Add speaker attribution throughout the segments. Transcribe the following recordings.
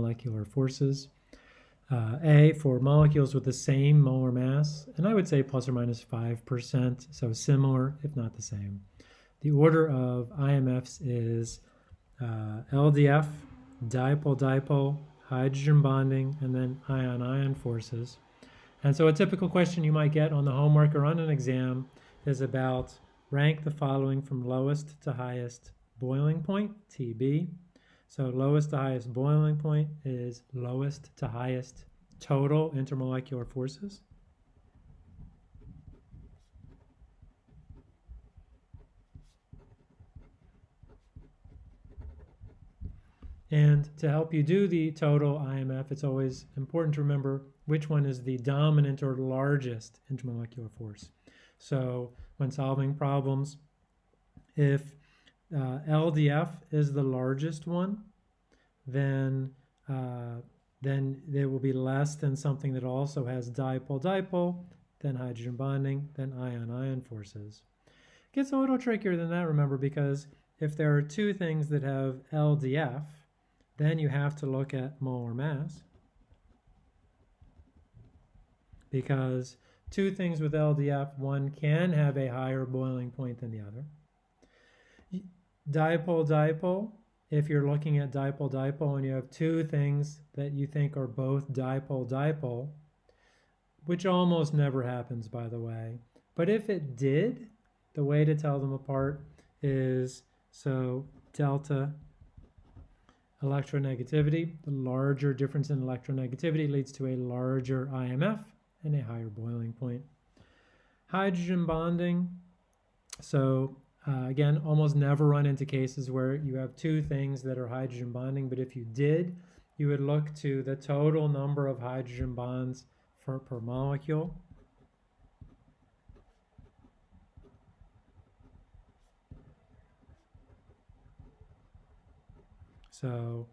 Speaker 1: intermolecular forces. Uh, A, for molecules with the same molar mass, and I would say plus or minus 5%, so similar, if not the same. The order of IMFs is uh, LDF, dipole-dipole, hydrogen bonding, and then ion-ion forces. And so a typical question you might get on the homework or on an exam is about rank the following from lowest to highest boiling point, TB. So lowest to highest boiling point is lowest to highest total intermolecular forces. And to help you do the total IMF, it's always important to remember which one is the dominant or largest intermolecular force. So when solving problems, if uh, LDF is the largest one, then uh, then it will be less than something that also has dipole-dipole, then hydrogen bonding, then ion-ion forces. It gets a little trickier than that, remember, because if there are two things that have LDF, then you have to look at molar mass because two things with LDF, one can have a higher boiling point than the other. Dipole-dipole, if you're looking at dipole-dipole and you have two things that you think are both dipole-dipole, which almost never happens, by the way. But if it did, the way to tell them apart is so delta electronegativity. The larger difference in electronegativity leads to a larger IMF and a higher boiling point. Hydrogen bonding. So uh, again, almost never run into cases where you have two things that are hydrogen bonding, but if you did, you would look to the total number of hydrogen bonds for, per molecule. So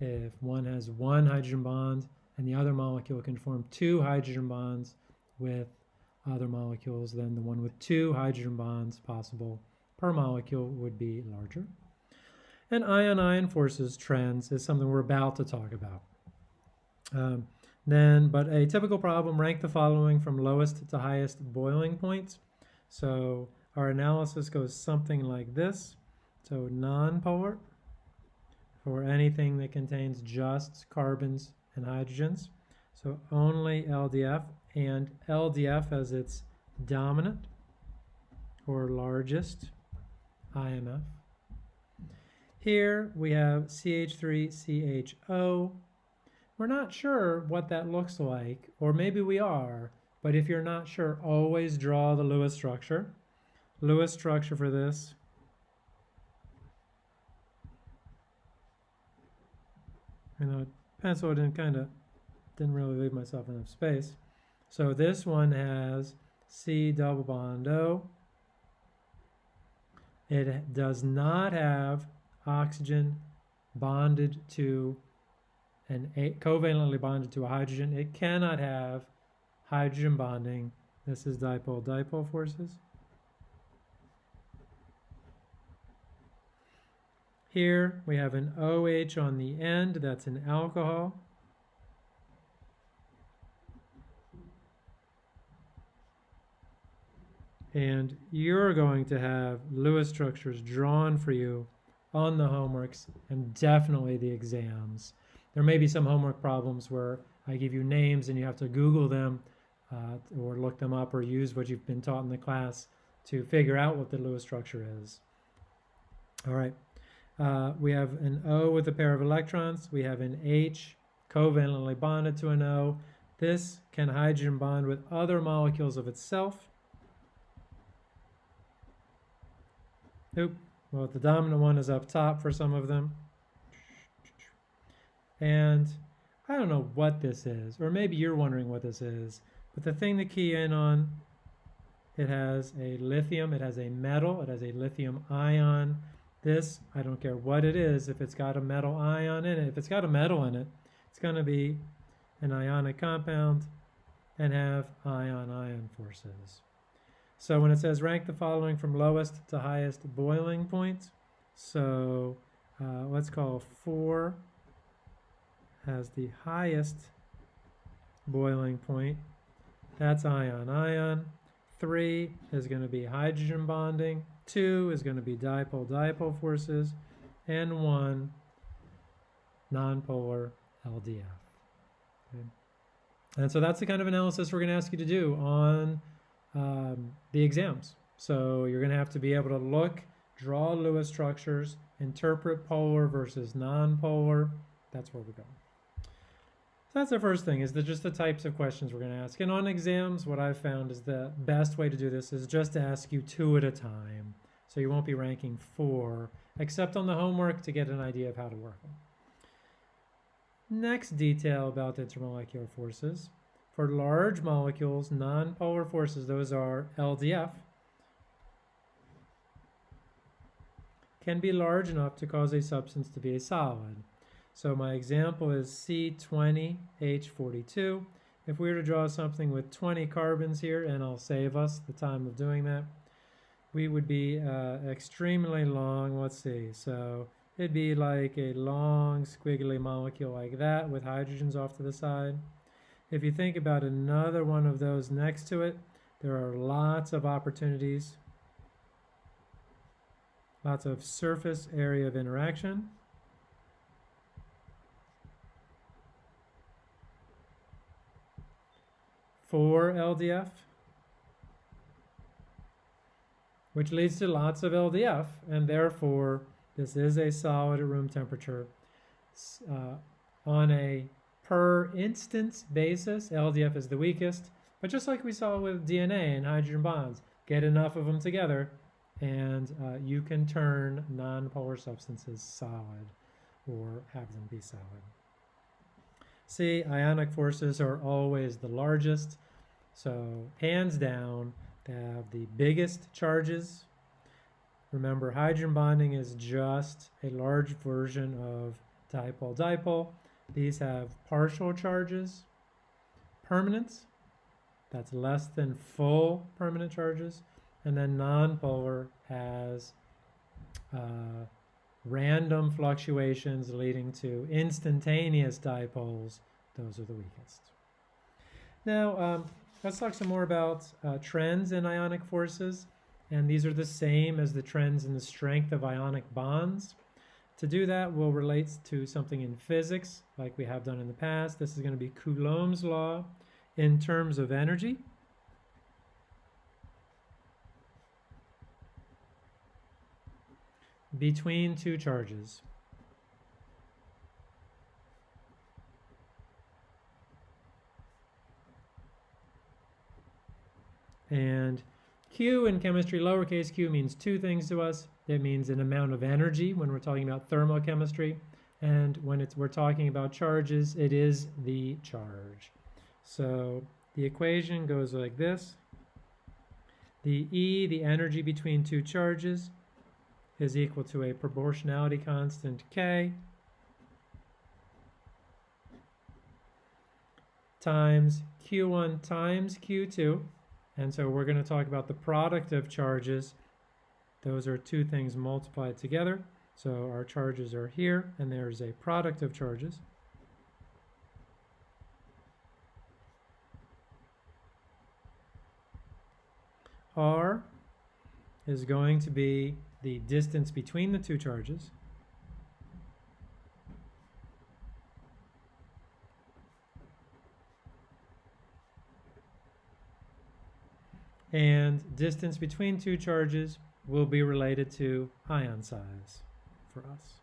Speaker 1: if one has one hydrogen bond and the other molecule can form two hydrogen bonds with other molecules, then the one with two hydrogen bonds possible per molecule would be larger. And ion-ion forces trends is something we're about to talk about. Um, then, but a typical problem, rank the following from lowest to highest boiling points. So our analysis goes something like this. So nonpolar, for anything that contains just carbons and hydrogens. So only LDF and LDF as its dominant or largest IMF. Here we have CH3CHO. We're not sure what that looks like, or maybe we are, but if you're not sure, always draw the Lewis structure. Lewis structure for this you know, pencil didn't kind of, didn't really leave myself enough space. So this one has C double bond O. It does not have oxygen bonded to an a covalently bonded to a hydrogen. It cannot have hydrogen bonding. This is dipole-dipole forces. Here we have an OH on the end, that's an alcohol. And you're going to have Lewis structures drawn for you on the homeworks and definitely the exams. There may be some homework problems where I give you names and you have to Google them uh, or look them up or use what you've been taught in the class to figure out what the Lewis structure is. All right. Uh, we have an O with a pair of electrons. We have an H covalently bonded to an O. This can hydrogen bond with other molecules of itself. Oop. Well, the dominant one is up top for some of them. And I don't know what this is, or maybe you're wondering what this is, but the thing to key in on, it has a lithium, it has a metal, it has a lithium ion, this, I don't care what it is, if it's got a metal ion in it, if it's got a metal in it, it's going to be an ionic compound and have ion-ion forces. So when it says rank the following from lowest to highest boiling point, so uh, let's call 4 has the highest boiling point. That's ion-ion. 3 is going to be hydrogen bonding. 2 is going to be dipole-dipole forces. And 1, nonpolar LDF. Okay. And so that's the kind of analysis we're going to ask you to do on um, the exams. So you're going to have to be able to look, draw Lewis structures, interpret polar versus nonpolar. That's where we're going. So that's the first thing, is the, just the types of questions we're going to ask. And on exams, what I've found is the best way to do this is just to ask you two at a time. So you won't be ranking four, except on the homework to get an idea of how to work them. Next detail about intermolecular forces. For large molecules, nonpolar forces, those are LDF, can be large enough to cause a substance to be a solid. So my example is C20H42. If we were to draw something with 20 carbons here, and I'll save us the time of doing that, we would be uh, extremely long, let's see, so it'd be like a long squiggly molecule like that with hydrogens off to the side. If you think about another one of those next to it, there are lots of opportunities, lots of surface area of interaction. for LDF, which leads to lots of LDF, and therefore this is a solid at room temperature. Uh, on a per instance basis, LDF is the weakest, but just like we saw with DNA and hydrogen bonds, get enough of them together and uh, you can turn nonpolar substances solid or have them be solid. See, ionic forces are always the largest. So hands down, they have the biggest charges. Remember, hydrogen bonding is just a large version of dipole-dipole. These have partial charges, permanence, that's less than full permanent charges, and then nonpolar has uh, random fluctuations leading to instantaneous dipoles. Those are the weakest. Now, um, let's talk some more about uh, trends in ionic forces. And these are the same as the trends in the strength of ionic bonds. To do that, we'll relate to something in physics, like we have done in the past. This is going to be Coulomb's law in terms of energy. between two charges. And Q in chemistry, lowercase q, means two things to us. It means an amount of energy when we're talking about thermochemistry. And when it's, we're talking about charges, it is the charge. So the equation goes like this. The E, the energy between two charges, is equal to a proportionality constant K times Q1 times Q2. And so we're going to talk about the product of charges. Those are two things multiplied together. So our charges are here, and there's a product of charges. R is going to be the distance between the two charges. And distance between two charges will be related to ion size for us.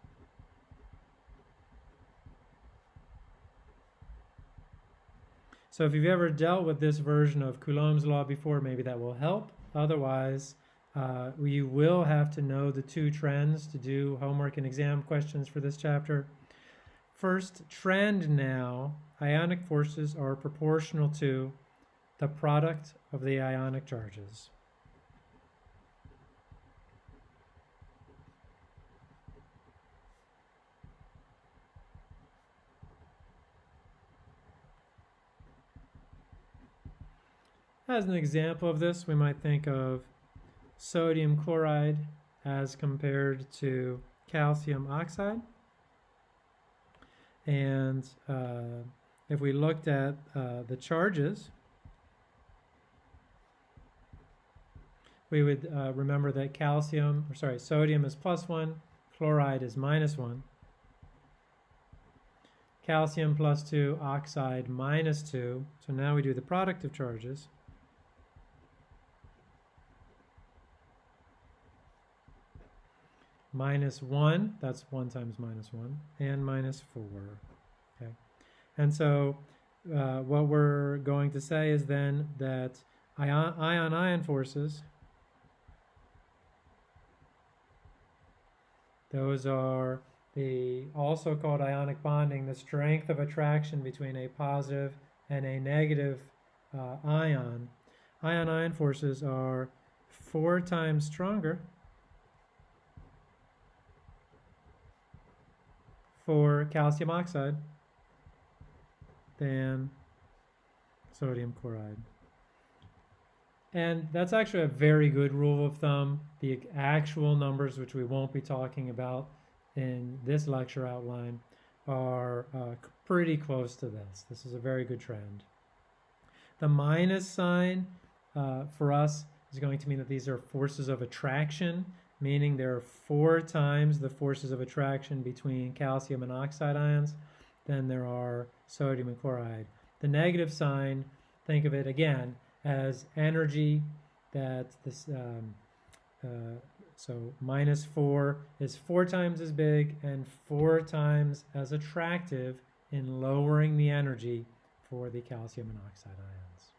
Speaker 1: So if you've ever dealt with this version of Coulomb's law before, maybe that will help. Otherwise, uh, you will have to know the two trends to do homework and exam questions for this chapter. First, trend now, ionic forces are proportional to the product of the ionic charges. As an example of this, we might think of sodium chloride as compared to calcium oxide. And uh, if we looked at uh, the charges, we would uh, remember that calcium, or sorry, sodium is plus one, chloride is minus one. Calcium plus two, oxide minus two. So now we do the product of charges. Minus one, that's one times minus one, and minus four, okay? And so uh, what we're going to say is then that ion-ion forces Those are the also called ionic bonding, the strength of attraction between a positive and a negative uh, ion. Ion-ion forces are four times stronger for calcium oxide than sodium chloride. And that's actually a very good rule of thumb. The actual numbers, which we won't be talking about in this lecture outline, are uh, pretty close to this. This is a very good trend. The minus sign uh, for us is going to mean that these are forces of attraction, meaning there are four times the forces of attraction between calcium and oxide ions than there are sodium and chloride. The negative sign, think of it again as energy that this um, uh, so minus 4 is four times as big and four times as attractive in lowering the energy for the calcium and oxide ions.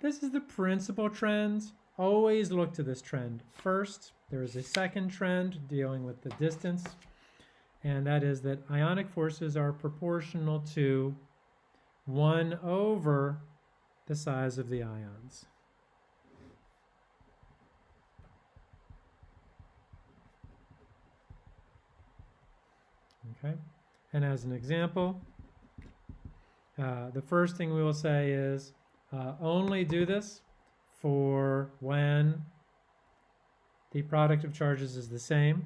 Speaker 1: This is the principal trend. Always look to this trend first. There is a second trend dealing with the distance, and that is that ionic forces are proportional to 1 over the size of the ions. Okay, and as an example, uh, the first thing we will say is uh, only do this for when the product of charges is the same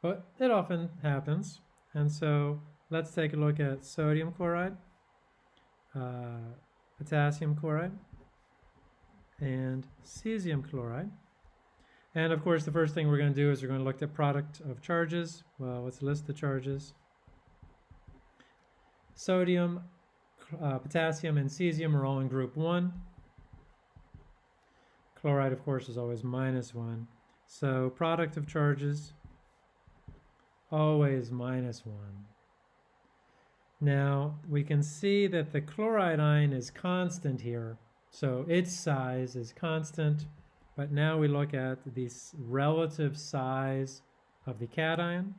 Speaker 1: But it often happens. And so let's take a look at sodium chloride, uh, potassium chloride, and cesium chloride. And of course, the first thing we're going to do is we're going to look at product of charges. Well, let's list the charges. Sodium, uh, potassium, and cesium are all in group 1. Chloride, of course, is always minus 1. So product of charges always minus 1. Now, we can see that the chloride ion is constant here, so its size is constant, but now we look at the relative size of the cation.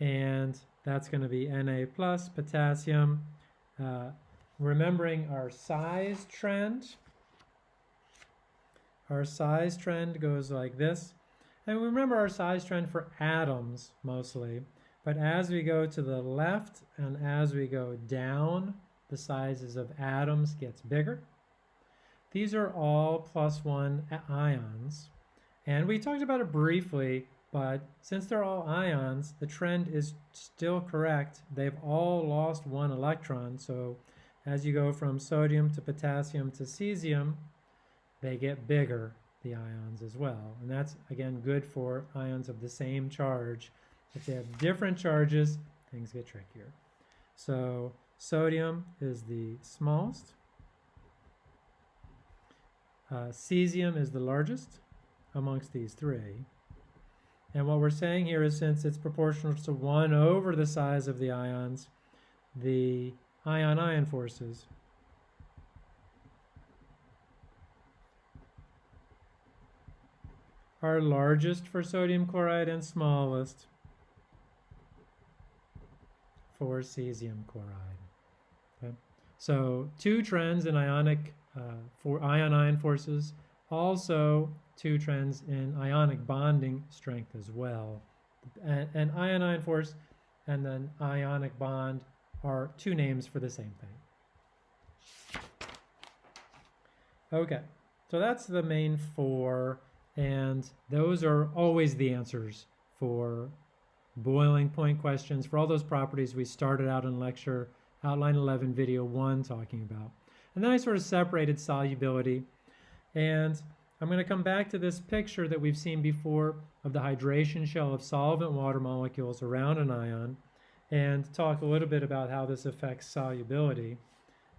Speaker 1: And that's going to be Na plus potassium. Uh, remembering our size trend. Our size trend goes like this. And we remember our size trend for atoms mostly. But as we go to the left and as we go down, the sizes of atoms gets bigger. These are all plus one ions. And we talked about it briefly, but since they're all ions, the trend is still correct. They've all lost one electron, so as you go from sodium to potassium to cesium, they get bigger, the ions as well. And that's, again, good for ions of the same charge. If they have different charges, things get trickier. So sodium is the smallest. Uh, cesium is the largest amongst these three. And what we're saying here is since it's proportional to 1 over the size of the ions, the ion-ion forces. Are largest for sodium chloride and smallest for cesium chloride. Okay? So two trends in ionic uh, for ion-ion forces also two trends in ionic bonding strength as well. And, and ion-ion force and then ionic bond are two names for the same thing. Okay, so that's the main four, and those are always the answers for boiling point questions for all those properties we started out in lecture outline 11 video 1 talking about. And then I sort of separated solubility and I'm going to come back to this picture that we've seen before of the hydration shell of solvent water molecules around an ion and talk a little bit about how this affects solubility.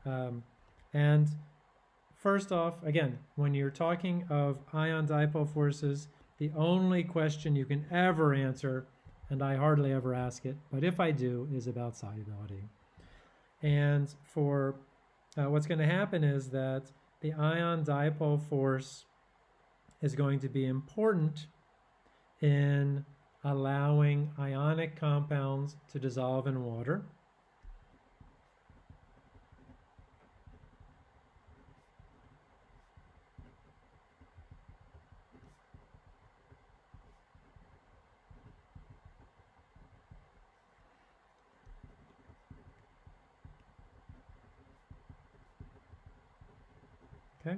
Speaker 1: Um, and first off, again, when you're talking of ion dipole forces, the only question you can ever answer, and I hardly ever ask it, but if I do, is about solubility. And for uh, what's going to happen is that the ion dipole force is going to be important in allowing ionic compounds to dissolve in water. Okay.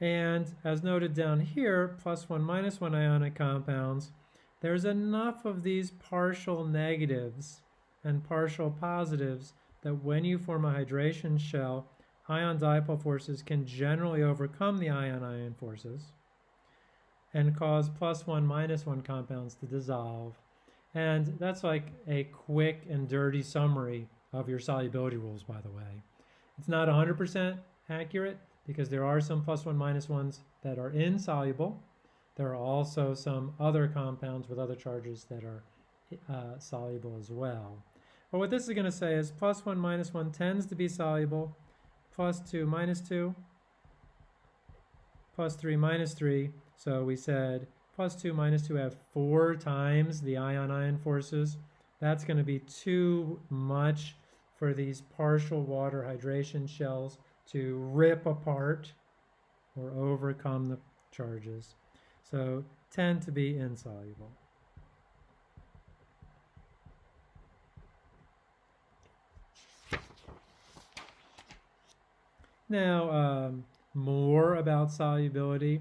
Speaker 1: And as noted down here, plus one, minus one ionic compounds there's enough of these partial negatives and partial positives that when you form a hydration shell, ion dipole forces can generally overcome the ion-ion forces and cause plus one, minus one compounds to dissolve. And that's like a quick and dirty summary of your solubility rules, by the way. It's not 100% accurate because there are some plus one, minus ones that are insoluble there are also some other compounds with other charges that are uh, soluble as well. But what this is going to say is plus 1 minus 1 tends to be soluble, plus 2 minus 2, plus 3 minus 3. So we said plus 2 minus 2 have 4 times the ion-ion forces. That's going to be too much for these partial water hydration shells to rip apart or overcome the charges so tend to be insoluble. Now, um, more about solubility.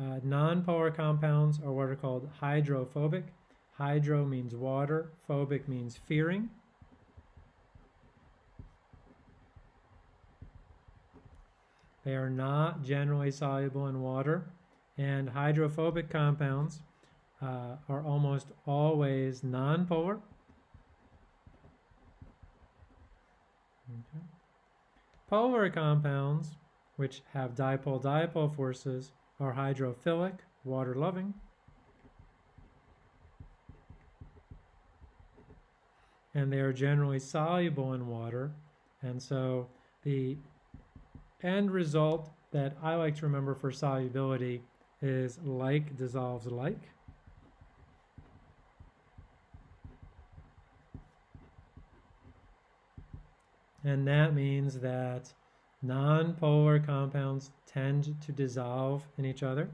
Speaker 1: Uh, non-polar compounds are what are called hydrophobic. Hydro means water, phobic means fearing. They are not generally soluble in water. And hydrophobic compounds uh, are almost always nonpolar. Okay. Polar compounds, which have dipole-dipole forces, are hydrophilic, water-loving. And they are generally soluble in water. And so the end result that I like to remember for solubility is like dissolves like. And that means that nonpolar compounds tend to dissolve in each other.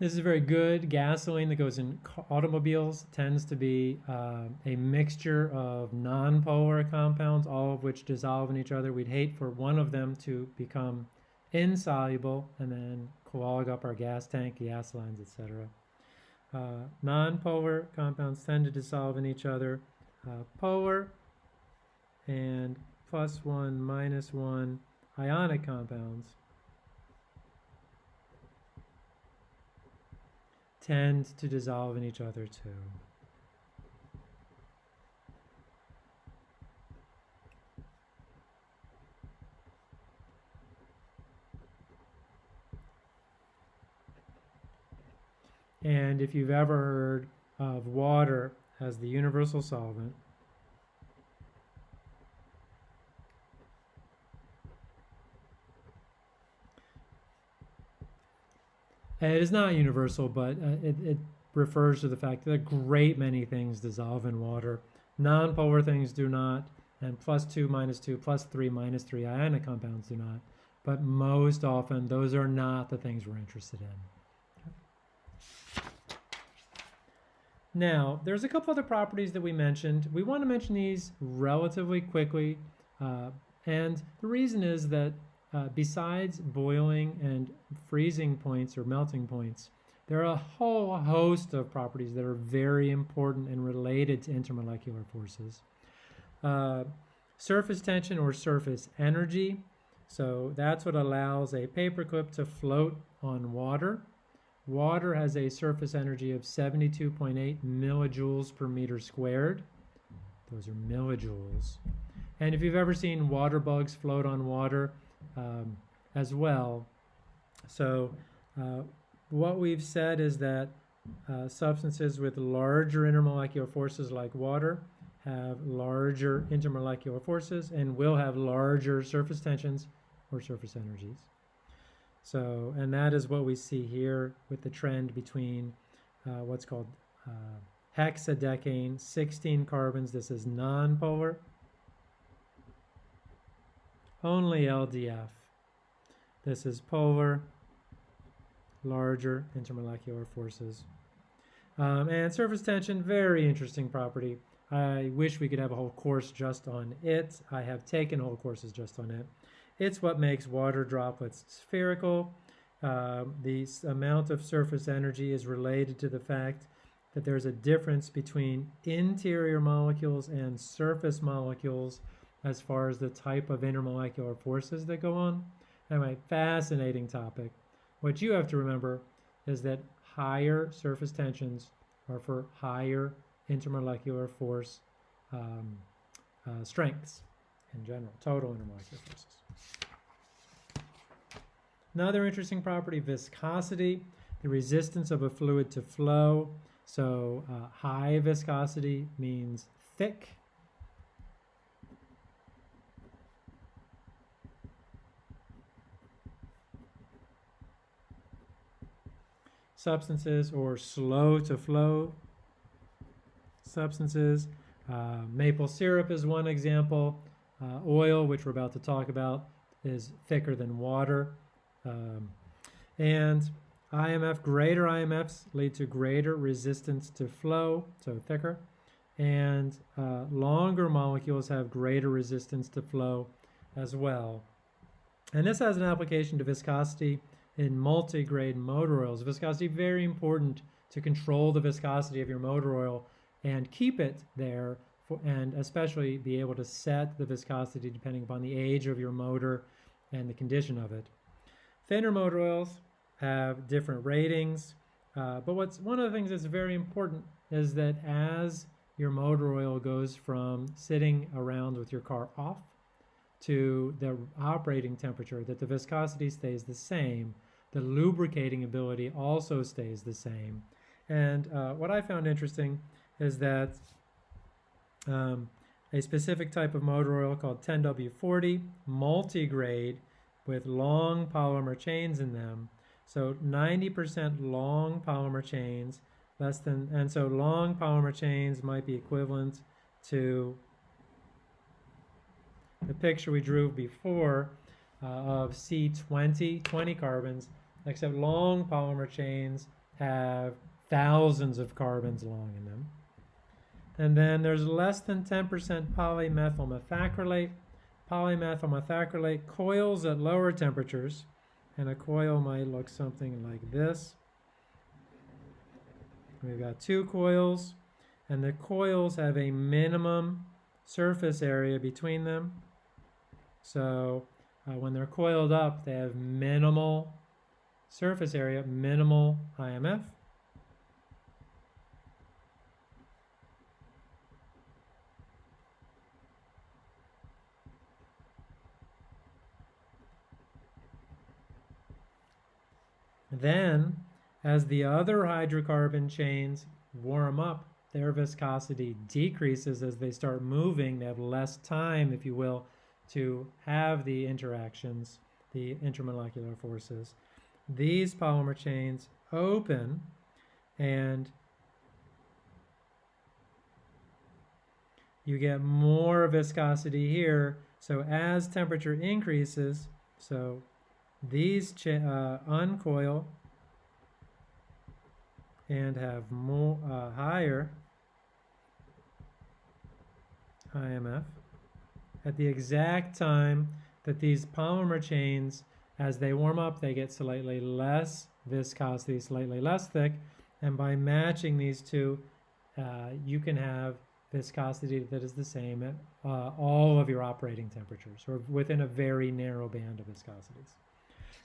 Speaker 1: This is very good. Gasoline that goes in automobiles tends to be uh, a mixture of non-polar compounds, all of which dissolve in each other. We'd hate for one of them to become insoluble and then clog up our gas tank, gas lines, etc. Uh, non-polar compounds tend to dissolve in each other. Uh, polar and plus one, minus one ionic compounds tend to dissolve in each other too. And if you've ever heard of water as the universal solvent, it is not universal, but uh, it, it refers to the fact that a great many things dissolve in water. Non-polar things do not, and plus 2, minus 2, plus 3, minus 3 ionic compounds do not. But most often, those are not the things we're interested in. Now, there's a couple other properties that we mentioned. We want to mention these relatively quickly. Uh, and the reason is that uh, besides boiling and freezing points or melting points, there are a whole host of properties that are very important and related to intermolecular forces. Uh, surface tension or surface energy. So that's what allows a paperclip to float on water. Water has a surface energy of 72.8 millijoules per meter squared. Those are millijoules. And if you've ever seen water bugs float on water um, as well, so uh, what we've said is that uh, substances with larger intermolecular forces like water have larger intermolecular forces and will have larger surface tensions or surface energies. So, and that is what we see here with the trend between uh, what's called uh, hexadecane, 16 carbons. This is nonpolar. Only LDF. This is polar, larger intermolecular forces. Um, and surface tension, very interesting property. I wish we could have a whole course just on it. I have taken whole courses just on it. It's what makes water droplets spherical. Uh, the amount of surface energy is related to the fact that there's a difference between interior molecules and surface molecules as far as the type of intermolecular forces that go on. Anyway, fascinating topic. What you have to remember is that higher surface tensions are for higher intermolecular force um, uh, strengths in general, total intermolecular forces. Another interesting property, viscosity, the resistance of a fluid to flow. So uh, high viscosity means thick. Substances or slow to flow substances. Uh, maple syrup is one example. Uh, oil, which we're about to talk about, is thicker than water. Um, and IMF, greater IMFs lead to greater resistance to flow, so thicker. And uh, longer molecules have greater resistance to flow as well. And this has an application to viscosity in multi-grade motor oils. Viscosity, very important to control the viscosity of your motor oil and keep it there for, and especially be able to set the viscosity depending upon the age of your motor and the condition of it. Thinner motor oils have different ratings, uh, but what's one of the things that's very important is that as your motor oil goes from sitting around with your car off to the operating temperature, that the viscosity stays the same. The lubricating ability also stays the same. And uh, what I found interesting is that um, a specific type of motor oil called 10W40 multi-grade with long polymer chains in them. So 90% long polymer chains, less than, and so long polymer chains might be equivalent to the picture we drew before uh, of C20, 20 carbons, except long polymer chains have thousands of carbons long in them. And then there's less than 10% polymethyl methacrylate. Polymethyl methacrylate coils at lower temperatures, and a coil might look something like this. We've got two coils, and the coils have a minimum surface area between them. So uh, when they're coiled up, they have minimal surface area, minimal IMF. Then, as the other hydrocarbon chains warm up, their viscosity decreases as they start moving. They have less time, if you will, to have the interactions, the intermolecular forces. These polymer chains open and you get more viscosity here. So as temperature increases, so these uh, uncoil and have more uh, higher IMF at the exact time that these polymer chains, as they warm up, they get slightly less viscosity, slightly less thick, and by matching these two, uh, you can have viscosity that is the same at uh, all of your operating temperatures, or within a very narrow band of viscosities.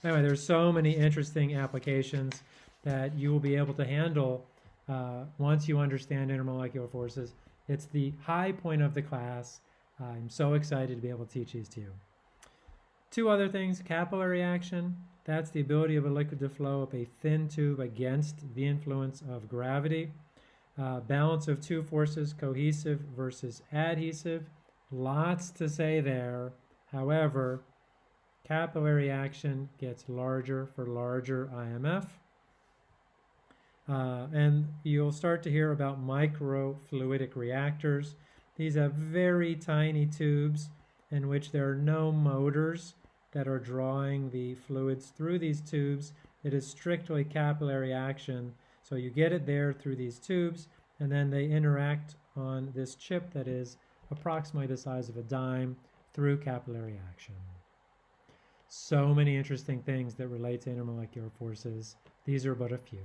Speaker 1: Anyway, there's so many interesting applications that you will be able to handle uh, once you understand intermolecular forces. It's the high point of the class. I'm so excited to be able to teach these to you. Two other things, capillary action. That's the ability of a liquid to flow up a thin tube against the influence of gravity. Uh, balance of two forces, cohesive versus adhesive. Lots to say there. However, capillary action gets larger for larger IMF. Uh, and you'll start to hear about microfluidic reactors. These have very tiny tubes in which there are no motors that are drawing the fluids through these tubes. It is strictly capillary action. So you get it there through these tubes, and then they interact on this chip that is approximately the size of a dime through capillary action. So many interesting things that relate to intermolecular forces. These are but a few.